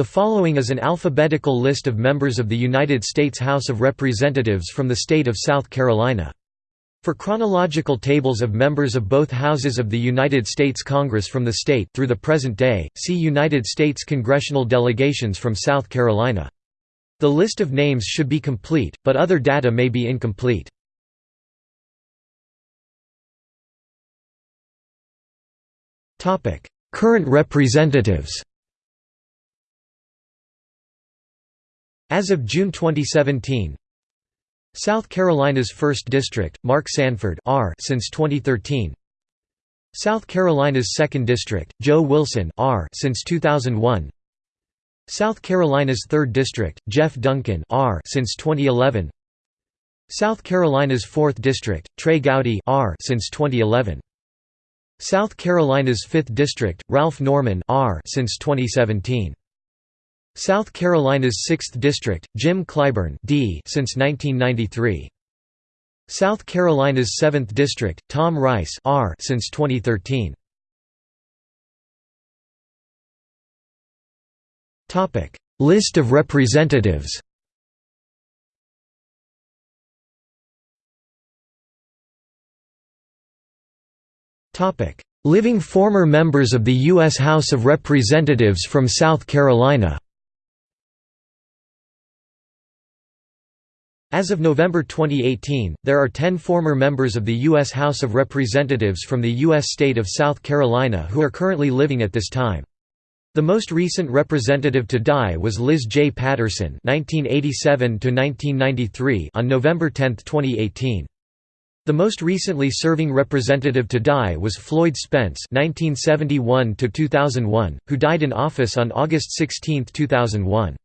The following is an alphabetical list of members of the United States House of Representatives from the state of South Carolina. For chronological tables of members of both houses of the United States Congress from the state through the present day, see United States congressional delegations from South Carolina. The list of names should be complete, but other data may be incomplete. Current representatives As of June 2017, South Carolina's 1st District, Mark Sanford R since 2013. South Carolina's 2nd District, Joe Wilson R since 2001. South Carolina's 3rd District, Jeff Duncan R since 2011. South Carolina's 4th District, Trey Gowdy R since 2011. South Carolina's 5th District, Ralph Norman R since 2017. South Carolina's 6th District, Jim Clyburn D since 1993. South Carolina's 7th District, Tom Rice R since 2013. Topic: List of representatives. Topic: Living former members of the U.S. House of Representatives from South Carolina. As of November 2018, there are 10 former members of the U.S. House of Representatives from the U.S. state of South Carolina who are currently living at this time. The most recent representative to die was Liz J. Patterson (1987–1993) on November 10, 2018. The most recently serving representative to die was Floyd Spence (1971–2001), who died in office on August 16, 2001.